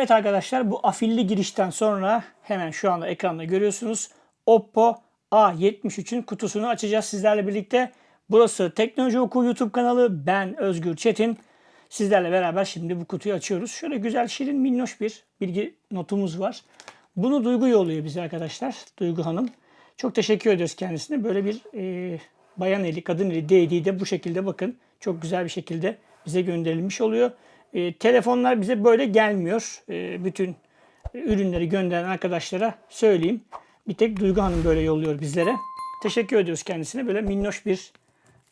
Evet arkadaşlar bu afilli girişten sonra hemen şu anda ekranda görüyorsunuz. Oppo A73'ün kutusunu açacağız sizlerle birlikte. Burası Teknoloji Oku YouTube kanalı. Ben Özgür Çetin. Sizlerle beraber şimdi bu kutuyu açıyoruz. Şöyle güzel şirin minnoş bir bilgi notumuz var. Bunu Duygu yolluyor bize arkadaşlar. Duygu Hanım. Çok teşekkür ediyoruz kendisine. Böyle bir e, bayan eli, kadın eli değdiği de bu şekilde bakın. Çok güzel bir şekilde bize gönderilmiş oluyor. E, telefonlar bize böyle gelmiyor. E, bütün ürünleri gönderen arkadaşlara söyleyeyim. Bir tek Duygu Hanım böyle yolluyor bizlere. Teşekkür ediyoruz kendisine. Böyle minnoş bir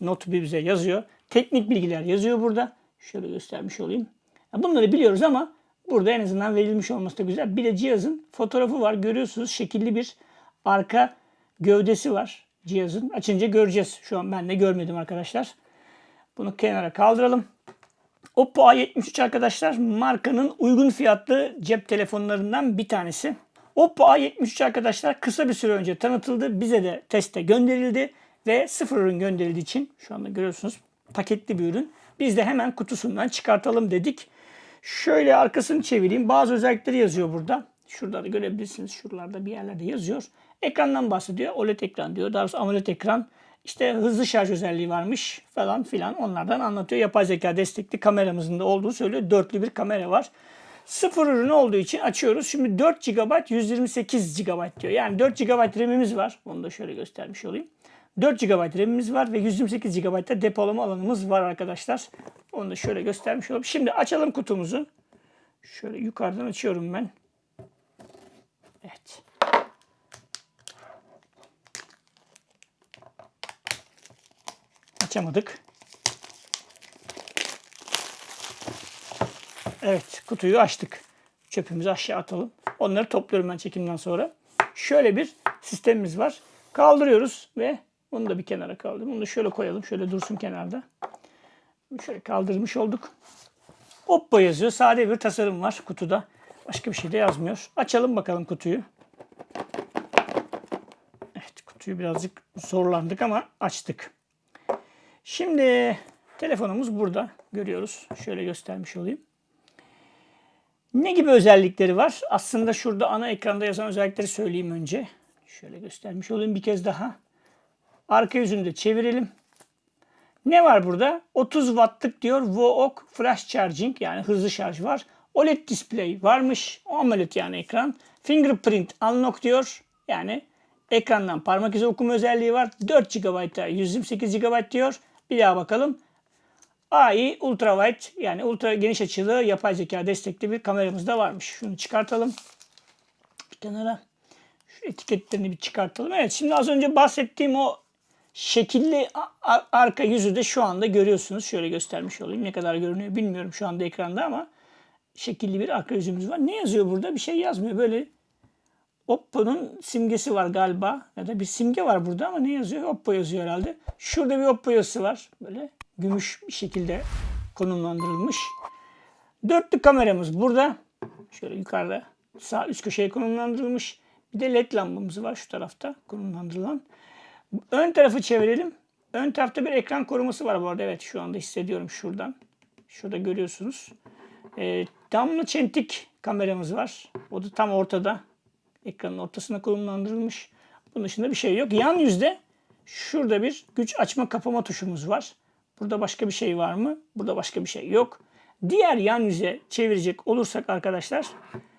not bize yazıyor. Teknik bilgiler yazıyor burada. Şöyle göstermiş olayım. Bunları biliyoruz ama burada en azından verilmiş olması da güzel. Bir de cihazın fotoğrafı var. Görüyorsunuz şekilli bir arka gövdesi var cihazın. Açınca göreceğiz. Şu an ben de görmedim arkadaşlar. Bunu kenara kaldıralım. Oppo A73 arkadaşlar markanın uygun fiyatlı cep telefonlarından bir tanesi. Oppo A73 arkadaşlar kısa bir süre önce tanıtıldı. Bize de teste gönderildi ve sıfır ürün gönderildiği için şu anda görüyorsunuz paketli bir ürün. Biz de hemen kutusundan çıkartalım dedik. Şöyle arkasını çevireyim. Bazı özellikleri yazıyor burada. Şurada da görebilirsiniz. Şuralarda bir yerlerde yazıyor. Ekrandan bahsediyor. OLED ekran diyor. Daha doğrusu AMOLED ekran. İşte hızlı şarj özelliği varmış falan filan. Onlardan anlatıyor. Yapay zeka destekli kameramızın da olduğu söylüyor. Dörtlü bir kamera var. Sıfır ürün olduğu için açıyoruz. Şimdi 4 GB 128 GB diyor. Yani 4 GB RAM'imiz var. Onu da şöyle göstermiş olayım. 4 GB RAM'imiz var ve 128 GB da depolama alanımız var arkadaşlar. Onu da şöyle göstermiş olayım. Şimdi açalım kutumuzu. Şöyle yukarıdan açıyorum ben. Evet. Açamadık. Evet kutuyu açtık. Çöpümüzü aşağı atalım. Onları topluyorum ben çekimden sonra. Şöyle bir sistemimiz var. Kaldırıyoruz ve bunu da bir kenara kaldırdım. Bunu da şöyle koyalım. Şöyle dursun kenarda. Şöyle kaldırmış olduk. Oppo yazıyor. Sade bir tasarım var kutuda. Başka bir şey de yazmıyor. Açalım bakalım kutuyu. Evet kutuyu birazcık zorlandık ama açtık. Şimdi telefonumuz burada. Görüyoruz. Şöyle göstermiş olayım. Ne gibi özellikleri var? Aslında şurada ana ekranda yazan özellikleri söyleyeyim önce. Şöyle göstermiş olayım bir kez daha. Arka yüzünü de çevirelim. Ne var burada? 30 wattlık diyor VOOC flash charging yani hızlı şarj var. OLED display varmış. AMOLED yani ekran. Fingerprint unlock diyor. Yani ekrandan parmak izi okuma özelliği var. 4 GB'da 128 GB diyor. Bir daha bakalım. AI Ultra Wide yani ultra geniş açılı yapay zeka destekli bir kameramız da varmış. Şunu çıkartalım. Bir kenara. Şu etiketlerini bir çıkartalım. Evet şimdi az önce bahsettiğim o şekilli arka yüzü de şu anda görüyorsunuz. Şöyle göstermiş olayım. Ne kadar görünüyor bilmiyorum şu anda ekranda ama şekilli bir arka yüzümüz var. Ne yazıyor burada? Bir şey yazmıyor. Böyle Oppo'nun simgesi var galiba. Ya da bir simge var burada ama ne yazıyor? Oppo yazıyor herhalde. Şurada bir Oppo yazısı var. Böyle gümüş bir şekilde konumlandırılmış. Dörtlü kameramız burada. Şöyle yukarıda sağ üst köşeye konumlandırılmış. Bir de led lambamız var şu tarafta konumlandırılan. Ön tarafı çevirelim. Ön tarafta bir ekran koruması var bu arada. Evet şu anda hissediyorum şuradan. Şurada görüyorsunuz. E, damla çentik kameramız var. O da tam ortada. Ekranın ortasına konumlandırılmış. Bunun dışında bir şey yok. Yan yüzde şurada bir güç açma kapama tuşumuz var. Burada başka bir şey var mı? Burada başka bir şey yok. Diğer yan yüze çevirecek olursak arkadaşlar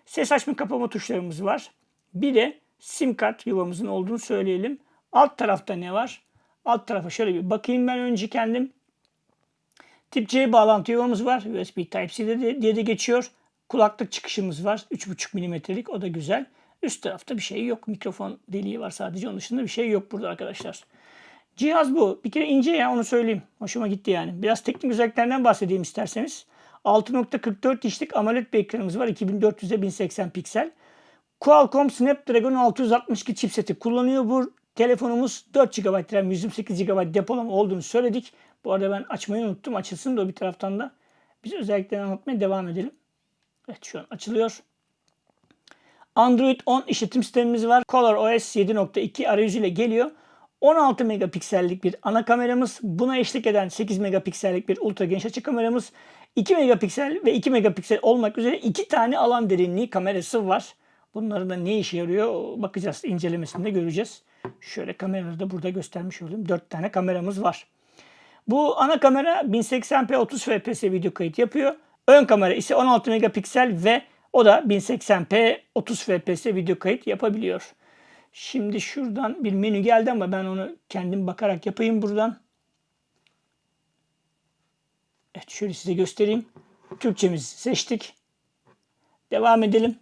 ses açma kapama tuşlarımız var. Bir de sim kart yuvamızın olduğunu söyleyelim. Alt tarafta ne var? Alt tarafa şöyle bir bakayım ben önce kendim. Tip C bağlantı yuvamız var. USB Type-C diye de geçiyor. Kulaklık çıkışımız var. 3.5 mm'lik o da güzel. Üst tarafta bir şey yok. Mikrofon deliği var sadece. Onun dışında bir şey yok burada arkadaşlar. Cihaz bu. Bir kere ince ya onu söyleyeyim. Hoşuma gitti yani. Biraz teknik özelliklerinden bahsedeyim isterseniz. 6.44 inçlik AMOLED bir ekranımız var. 2400'e 1080 piksel. Qualcomm Snapdragon 662 chipseti kullanıyor. Bu telefonumuz 4 GB RAM 128 GB depolama olduğunu söyledik. Bu arada ben açmayı unuttum. Açılsın da bir taraftan da biz özelliklerini anlatmaya devam edelim. Evet şu an açılıyor. Android 10 işletim sistemimiz var. ColorOS 7.2 arayüzüyle geliyor. 16 megapiksellik bir ana kameramız. Buna eşlik eden 8 megapiksellik bir ultra geniş açı kameramız. 2 megapiksel ve 2 megapiksel olmak üzere iki tane alan derinliği kamerası var. Bunların da ne işe yarıyor bakacağız incelemesinde göreceğiz. Şöyle kameraları da burada göstermiş olayım. 4 tane kameramız var. Bu ana kamera 1080p 30 fps video kayıt yapıyor. Ön kamera ise 16 megapiksel ve o da 1080p 30 fps video kayıt yapabiliyor. Şimdi şuradan bir menü geldi ama ben onu kendim bakarak yapayım buradan. Evet şöyle size göstereyim. Türkçemizi seçtik. Devam edelim.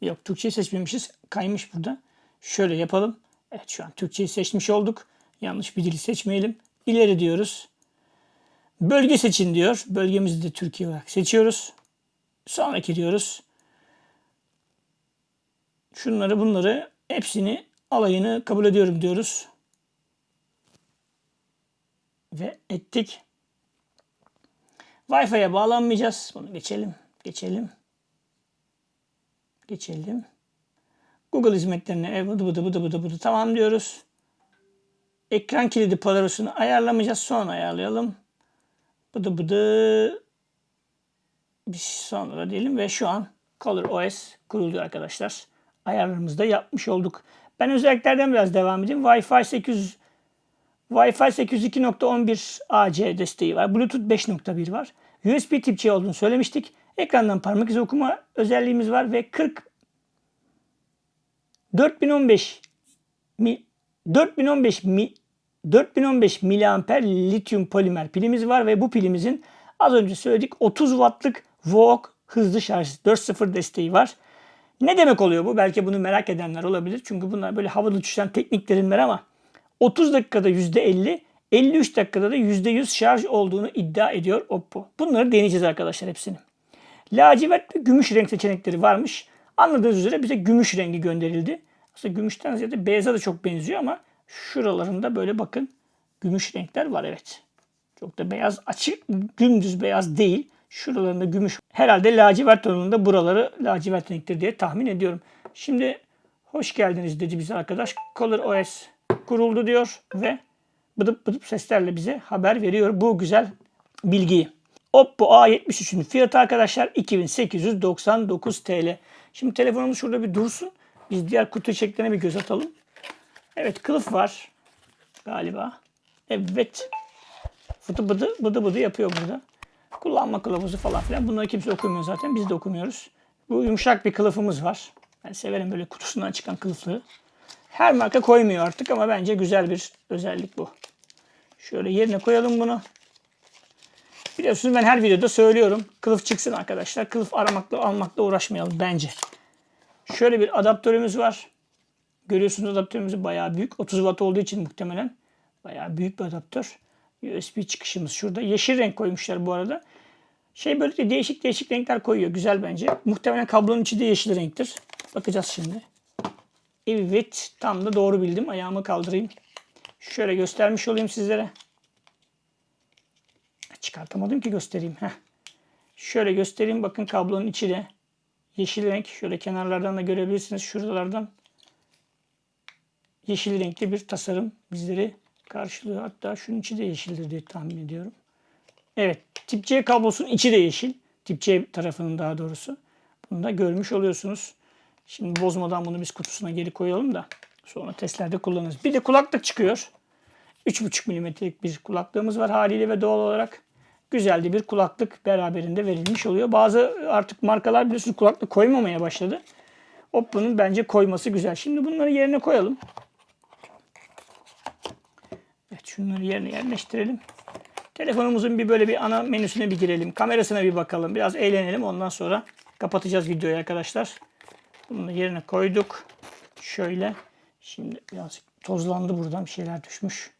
Yok Türkçeyi seçmemişiz. Kaymış burada. Şöyle yapalım. Evet şu an Türkçeyi seçmiş olduk. Yanlış bir dili seçmeyelim. İleri diyoruz. Bölge seçin diyor. Bölgemizi de Türkiye olarak seçiyoruz. Sonraki diyoruz. Şunları bunları hepsini alayını kabul ediyorum diyoruz. Ve ettik. Wi-Fi'ye bağlanmayacağız. Bunu geçelim. Geçelim. Geçelim. Google hizmetlerine e, bıdı bıdı bıdı bıdı bıdı tamam diyoruz. Ekran kilidi palarosunu ayarlamayacağız. Sonra ayarlayalım. Bıdı bıdı bir sonra diyelim ve şu an Color OS kuruldu arkadaşlar. Ayarlarımızı da yapmış olduk. Ben özelliklerden biraz devam edeyim. Wi-Fi 800 Wi-Fi 802.11 AC desteği var. Bluetooth 5.1 var. USB tip C olduğunu söylemiştik. Ekrandan parmak izi okuma özelliğimiz var ve 40 4015 mi 4015 mi 4015 miliamper lityum polimer pilimiz var ve bu pilimizin az önce söyledik 30 wattlık VOOC hızlı şarj 4.0 desteği var. Ne demek oluyor bu? Belki bunu merak edenler olabilir. Çünkü bunlar böyle havada uçuşan teknik terimler ama 30 dakikada %50, 53 dakikada da %100 şarj olduğunu iddia ediyor Oppo. Bunları deneyeceğiz arkadaşlar hepsini. Lacivert ve gümüş renk seçenekleri varmış. Anladığınız üzere bize gümüş rengi gönderildi. Aslında gümüşten ziyade beyaza da çok benziyor ama şuralarında böyle bakın gümüş renkler var evet. Çok da beyaz açık dümdüz beyaz değil. Şuralarında gümüş. Herhalde lacivert tonunda buraları lacivert renktir diye tahmin ediyorum. Şimdi hoş geldiniz dedi bize arkadaş. Color OS kuruldu diyor ve bıdıp bıdıp seslerle bize haber veriyor bu güzel bilgiyi. Oppo A73'ün fiyatı arkadaşlar 2899 TL. Şimdi telefonumuz şurada bir dursun. Biz diğer kutu içeriklerine bir göz atalım. Evet kılıf var galiba. Evet. Fıtı bıdı bıdı bıdı yapıyor burada. Kullanma kılavuzu falan filan. Bunları kimse okumuyor zaten. Biz de okumuyoruz. Bu yumuşak bir kılıfımız var. Ben severim böyle kutusundan çıkan kılıfları. Her marka koymuyor artık ama bence güzel bir özellik bu. Şöyle yerine koyalım bunu. Biliyorsunuz ben her videoda söylüyorum. Kılıf çıksın arkadaşlar. Kılıf aramakla almakla uğraşmayalım bence. Şöyle bir adaptörümüz var. Görüyorsunuz adaptörümüz bayağı büyük. 30 watt olduğu için muhtemelen bayağı büyük bir adaptör. USB çıkışımız şurada. Yeşil renk koymuşlar bu arada. Şey böyle değişik değişik renkler koyuyor. Güzel bence. Muhtemelen kablonun içi de yeşil renktir. Bakacağız şimdi. Evet. Tam da doğru bildim. Ayağımı kaldırayım. Şöyle göstermiş olayım sizlere. Çıkartamadım ki göstereyim. Heh. Şöyle göstereyim. Bakın kablonun içi de yeşil renk. Şöyle kenarlardan da görebilirsiniz. Şuralardan yeşil renkli bir tasarım bizleri karşılıyor. Hatta şunun içi de yeşildir diye tahmin ediyorum. Evet. Tip C kablosunun içi de yeşil. Tip C tarafının daha doğrusu. Bunu da görmüş oluyorsunuz. Şimdi bozmadan bunu biz kutusuna geri koyalım da sonra testlerde kullanırız. Bir de kulaklık çıkıyor. 3,5 mm'lik bir kulaklığımız var haliyle ve doğal olarak güzel de bir kulaklık beraberinde verilmiş oluyor. Bazı artık markalar biliyorsunuz kulaklık koymamaya başladı. Oppo'nun bence koyması güzel. Şimdi bunları yerine koyalım. Şunları yerine yerleştirelim. Telefonumuzun bir böyle bir ana menüsüne bir girelim. Kamerasına bir bakalım. Biraz eğlenelim. Ondan sonra kapatacağız videoyu arkadaşlar. Bunu yerine koyduk. Şöyle. Şimdi biraz tozlandı buradan. Bir şeyler düşmüş.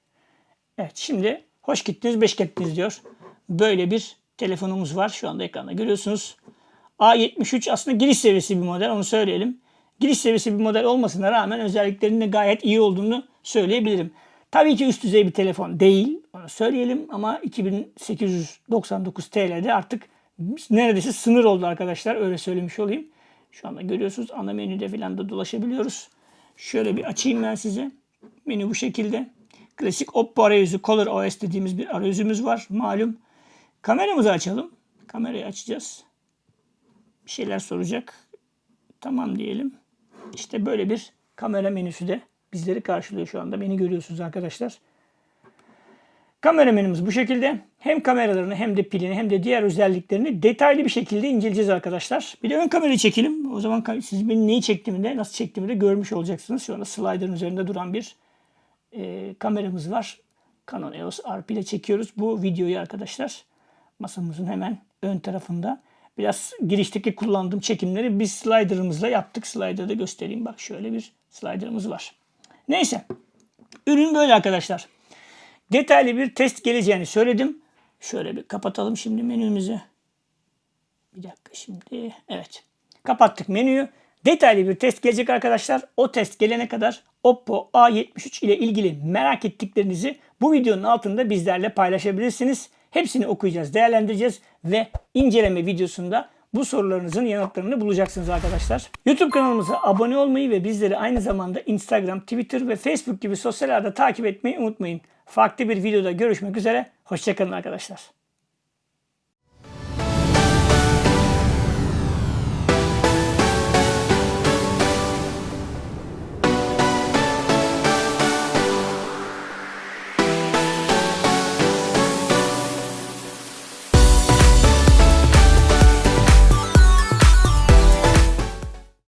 Evet şimdi hoş gittiniz, beş gittiniz diyor. Böyle bir telefonumuz var. Şu anda ekranda görüyorsunuz. A73 aslında giriş seviyesi bir model. Onu söyleyelim. Giriş seviyesi bir model olmasına rağmen özelliklerinin gayet iyi olduğunu söyleyebilirim. Tabii ki üst düzey bir telefon değil. Onu söyleyelim ama 2899 TL'de artık neredeyse sınır oldu arkadaşlar. Öyle söylemiş olayım. Şu anda görüyorsunuz ana menüde falan da dolaşabiliyoruz. Şöyle bir açayım ben size. Menü bu şekilde. Klasik Oppo arayüzü Color OS dediğimiz bir arayüzümüz var. Malum. Kameramızı açalım. Kamerayı açacağız. Bir şeyler soracak. Tamam diyelim. İşte böyle bir kamera menüsü de bizleri karşılıyor şu anda. Beni görüyorsunuz arkadaşlar. Kamera menümüz bu şekilde. Hem kameralarını hem de pilini hem de diğer özelliklerini detaylı bir şekilde inceleyeceğiz arkadaşlar. Bir de ön kamerayı çekelim. O zaman siz benim neyi çektiğimi de nasıl çektiğimi de görmüş olacaksınız. Şu anda slider'ın üzerinde duran bir e, kameramız var. Canon EOS RP ile çekiyoruz bu videoyu arkadaşlar. Masamızın hemen ön tarafında. Biraz girişteki kullandığım çekimleri biz slider'ımızla yaptık. Slider'da göstereyim. Bak şöyle bir slider'ımız var. Neyse. Ürün böyle arkadaşlar. Detaylı bir test geleceğini söyledim. Şöyle bir kapatalım şimdi menümüzü. Bir dakika şimdi. Evet. Kapattık menüyü. Detaylı bir test gelecek arkadaşlar. O test gelene kadar Oppo A73 ile ilgili merak ettiklerinizi bu videonun altında bizlerle paylaşabilirsiniz. Hepsini okuyacağız, değerlendireceğiz ve inceleme videosunda bu sorularınızın yanıtlarını bulacaksınız arkadaşlar. YouTube kanalımıza abone olmayı ve bizleri aynı zamanda Instagram, Twitter ve Facebook gibi sosyal ağda takip etmeyi unutmayın. Farklı bir videoda görüşmek üzere. Hoşçakalın arkadaşlar.